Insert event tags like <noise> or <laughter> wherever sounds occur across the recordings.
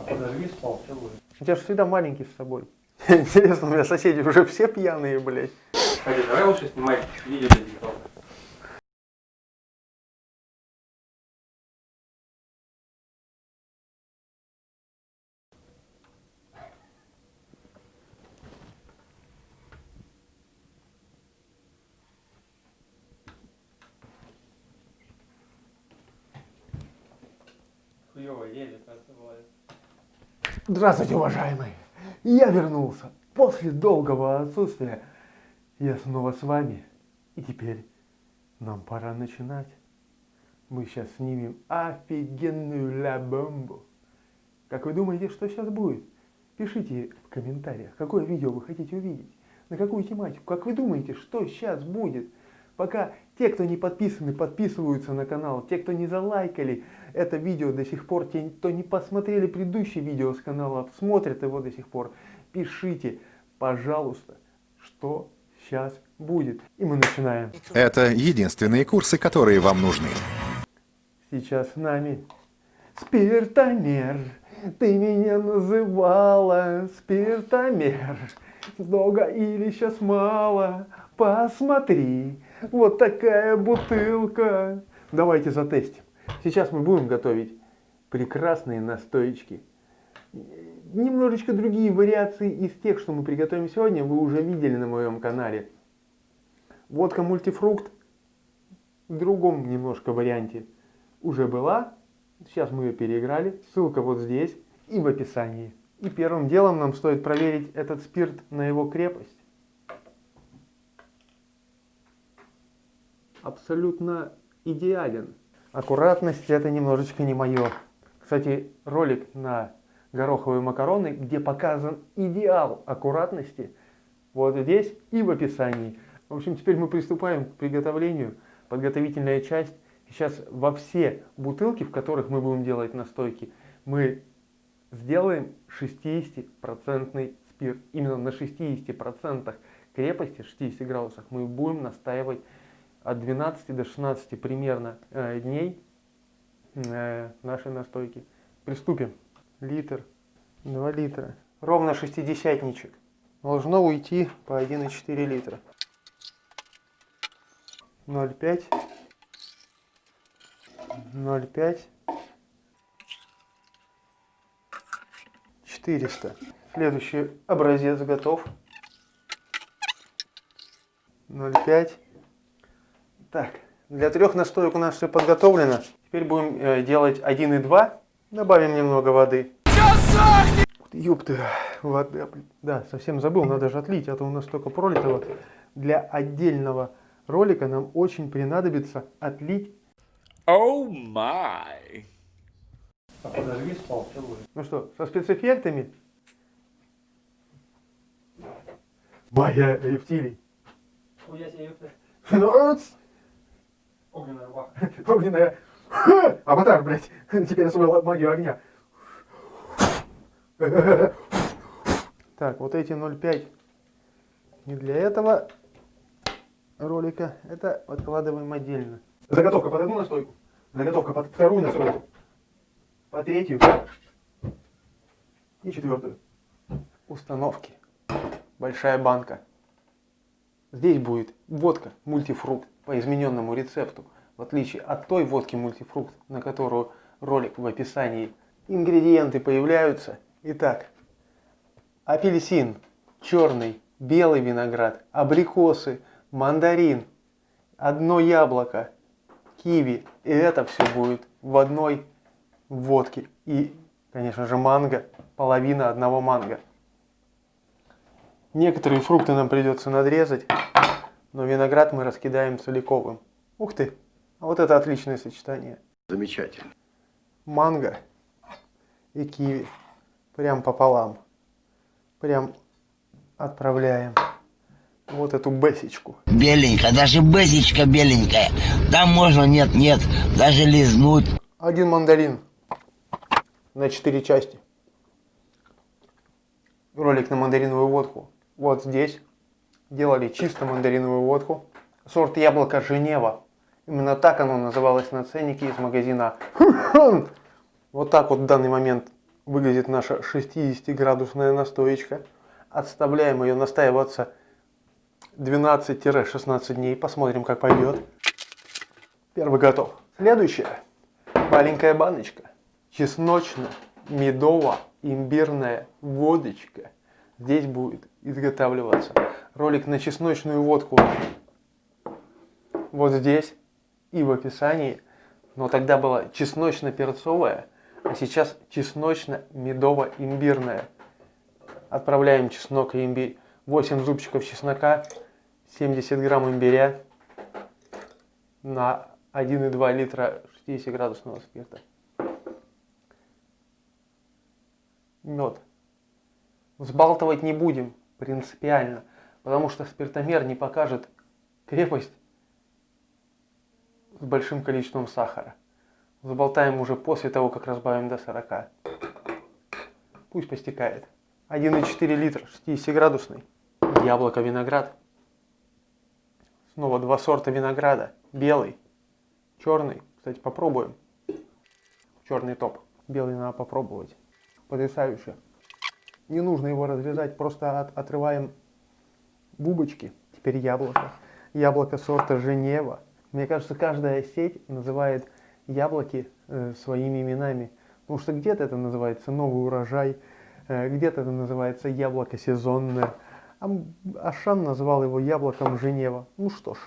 А подожди, спал, все будет. У тебя же всегда маленький с собой. <laughs> Интересно, у меня соседи уже все пьяные, блядь. Кстати, давай лучше снимать видео для ТикТока. Хуёво едет, бывает. Здравствуйте, уважаемые! Я вернулся. После долгого отсутствия я снова с вами. И теперь нам пора начинать. Мы сейчас снимем офигенную ля бомбу. Как вы думаете, что сейчас будет? Пишите в комментариях, какое видео вы хотите увидеть, на какую тематику. Как вы думаете, что сейчас будет? Пока те, кто не подписаны, подписываются на канал, те, кто не залайкали это видео до сих пор, те, кто не посмотрели предыдущие видео с канала, смотрят его до сих пор, пишите, пожалуйста, что сейчас будет. И мы начинаем. Это единственные курсы, которые вам нужны. Сейчас с нами спиртомер. Ты меня называла спиртомер. Много или сейчас мало? Посмотри, вот такая бутылка. Давайте затестим. Сейчас мы будем готовить прекрасные настоечки. Немножечко другие вариации из тех, что мы приготовим сегодня, вы уже видели на моем канале. Водка мультифрукт в другом немножко варианте уже была. Сейчас мы ее переиграли. Ссылка вот здесь и в описании. И первым делом нам стоит проверить этот спирт на его крепость. Абсолютно идеален. Аккуратность это немножечко не мое. Кстати, ролик на гороховые макароны, где показан идеал аккуратности, вот здесь и в описании. В общем, теперь мы приступаем к приготовлению. Подготовительная часть. Сейчас во все бутылки, в которых мы будем делать настойки, мы сделаем 60% спирт. Именно на 60% крепости, 60 градусах, мы будем настаивать от 12 до 16 примерно э, дней э, нашей настойки. Приступим. Литр, 2 литра. Ровно шестидесятничек. Должно уйти по 1,4 литра. 0,5. 0,5. 400. Следующий образец готов. 0,5. Так, для трех настоек у нас все подготовлено. Теперь будем э, делать 1 и 2. Добавим немного воды. Ёпты, вода, да, совсем забыл, надо же отлить, а то у нас только пролитого. Для отдельного ролика нам очень принадобится отлить. Oh my! А подожди, спал, все будет. Ну что, со спецэффектами? Моя рептилий. Хуя себе, ёпта. Огненная рубаха. <laughs> Огненная. <laughs> Аватар, блядь. <laughs> Теперь освоил магию огня. Так, вот эти 0,5 не для этого ролика. Это откладываем отдельно. Заготовка под одну настойку. Заготовка под вторую настойку. По третью. И четвертую. Установки. Большая банка. Здесь будет водка мультифрукт по измененному рецепту, в отличие от той водки мультифрукт, на которую ролик в описании. Ингредиенты появляются. Итак, апельсин, черный, белый виноград, абрикосы, мандарин, одно яблоко, киви. И это все будет в одной водке. И, конечно же, манго, половина одного манго. Некоторые фрукты нам придется надрезать, но виноград мы раскидаем целиковым. Ух ты, а вот это отличное сочетание. Замечательно. Манго и киви. Прям пополам. Прям отправляем вот эту бесечку. Беленькая, даже бэзичка беленькая. Там можно, нет, нет, даже лизнуть. Один мандарин на четыре части. Ролик на мандариновую водку. Вот здесь делали чисто мандариновую водку. Сорт яблоко Женева. Именно так оно называлось на ценнике из магазина. <laughs> Вот так вот в данный момент выглядит наша 60-градусная настоечка. Отставляем ее настаиваться 12-16 дней. Посмотрим, как пойдет. Первый готов. Следующая. Маленькая баночка. Чесночно-медово-имбирная водочка. Здесь будет изготавливаться ролик на чесночную водку. Вот здесь и в описании. Но тогда была чесночно-перцовая, а сейчас чесночно-медово-имбирная. Отправляем чеснок и имбирь. 8 зубчиков чеснока, 70 грамм имбиря на 1,2 литра 60 градусного спирта. Мед. Взбалтывать не будем принципиально, потому что спиртомер не покажет крепость с большим количеством сахара. Заболтаем уже после того, как разбавим до 40. Пусть постекает. 1,4 литра 60 градусный. Яблоко, виноград. Снова два сорта винограда. Белый, черный. Кстати, попробуем. Черный топ. Белый надо попробовать. Потрясающе. Не нужно его разрезать, просто от, отрываем бубочки. Теперь яблоко. Яблоко сорта Женева. Мне кажется, каждая сеть называет яблоки э, своими именами. Потому что где-то это называется новый урожай, э, где-то это называется яблоко сезонное. А Ашан назвал его яблоком Женева. Ну что ж.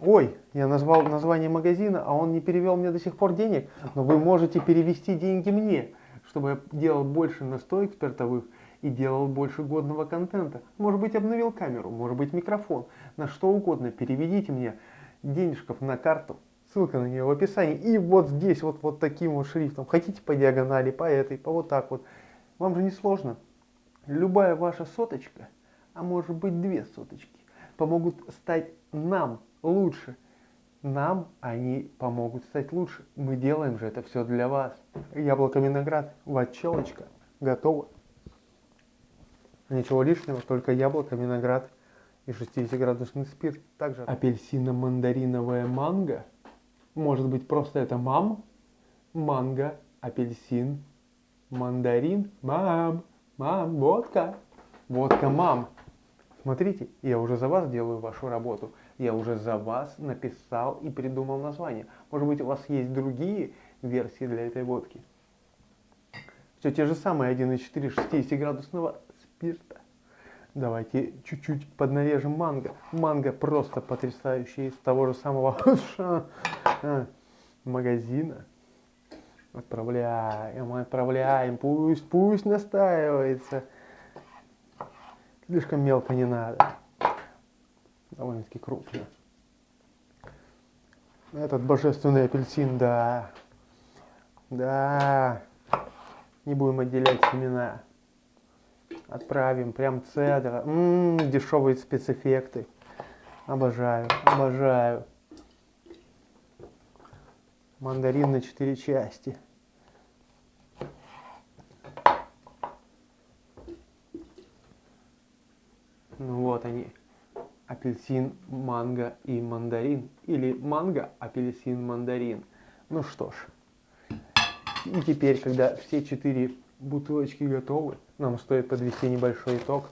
Ой, я назвал название магазина, а он не перевел мне до сих пор денег. Но вы можете перевести деньги мне, чтобы я делал больше настоек спиртовых и делал больше годного контента. Может быть обновил камеру, может быть микрофон, на что угодно. Переведите мне денежков на карту, ссылка на нее в описании. И вот здесь вот, вот таким вот шрифтом. Хотите по диагонали, по этой, по вот так вот. Вам же не сложно. Любая ваша соточка, а может быть две соточки, помогут стать нам лучше. Нам они помогут стать лучше. Мы делаем же это все для вас. Яблоко виноград, ватчелочка, готово. Ничего лишнего, только яблоко, виноград и 60-градусный спирт. Также апельсино-мандариновая манго. Может быть просто это мам? Манго, апельсин, мандарин, мам, мам, водка. Водка мам. Смотрите, я уже за вас делаю вашу работу. Я уже за вас написал и придумал название. Может быть у вас есть другие версии для этой водки. Все те же самые 1,4 60-градусного спирта. Давайте чуть-чуть поднарежем манго. Манго просто потрясающий из того же самого <laughs> магазина. Отправляем, отправляем, пусть, пусть настаивается. Слишком мелко не надо. Довольно-таки крупно. Этот божественный апельсин, да. Да. Не будем отделять семена. Отправим прям цедра. Ммм, дешевые спецэффекты. Обожаю, обожаю. Мандарин на четыре части. Ну вот они. Апельсин, манго и мандарин. Или манго, апельсин, мандарин. Ну что ж. И теперь, когда все четыре бутылочки готовы, нам стоит подвести небольшой итог.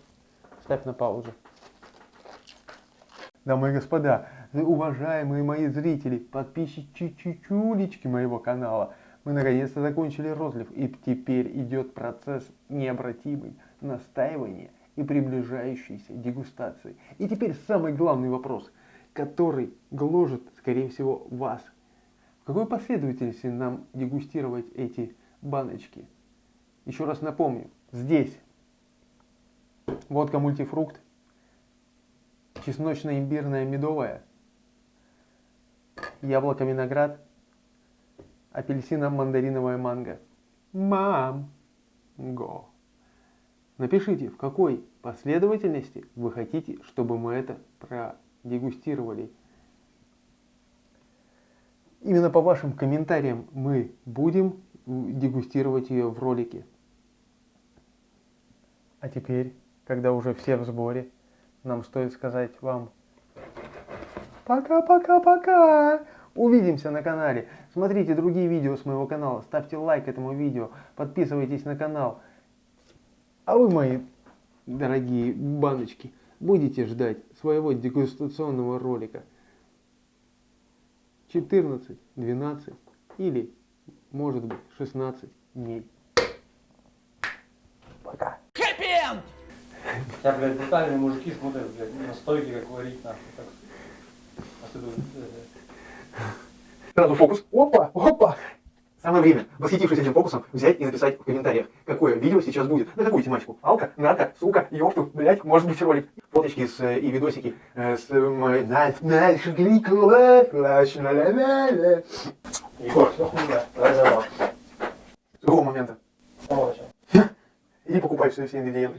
Ставь на паузу. Дамы и господа, уважаемые мои зрители, подписчики чучулечки моего канала, мы наконец-то закончили розлив, и теперь идет процесс необратимый настаивания и приближающейся дегустации. И теперь самый главный вопрос, который гложет, скорее всего, вас. В какой последовательности нам дегустировать эти баночки? Еще раз напомню, здесь водка мультифрукт, чесночно-имбирная медовая, яблоко-виноград, апельсино-мандариновая манго. Мам! Го! Напишите, в какой последовательности вы хотите, чтобы мы это продегустировали. Именно по вашим комментариям мы будем дегустировать ее в ролике. А теперь, когда уже все в сборе, нам стоит сказать вам пока-пока-пока. Увидимся на канале. Смотрите другие видео с моего канала. Ставьте лайк этому видео. Подписывайтесь на канал. А вы, мои дорогие баночки, будете ждать своего дегустационного ролика 14, 12 или, может быть, 16 дней. Пока. Тебя, блядь, брутальные мужики смотрят, блядь, на стойке, как варить, нахуй. Так. Думаешь, э, Сразу фокус. Опа, опа. Самое время, восхитившись этим фокусом, взять и написать в комментариях, какое видео сейчас будет, на какую тематику. Алка, нарко, сука, ёпту, блять, может быть ролик. Фоточки с, э, и видосики с... Егор, что хуйня? Давай за вас. С какого момента? Иди покупай все, все ингредиенты.